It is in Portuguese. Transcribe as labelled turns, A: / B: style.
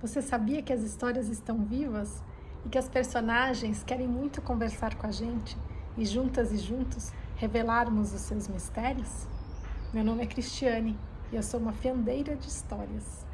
A: Você sabia que as histórias estão vivas e que as personagens querem muito conversar com a gente e juntas e juntos revelarmos os seus mistérios? Meu nome é Cristiane e eu sou uma fiandeira de histórias.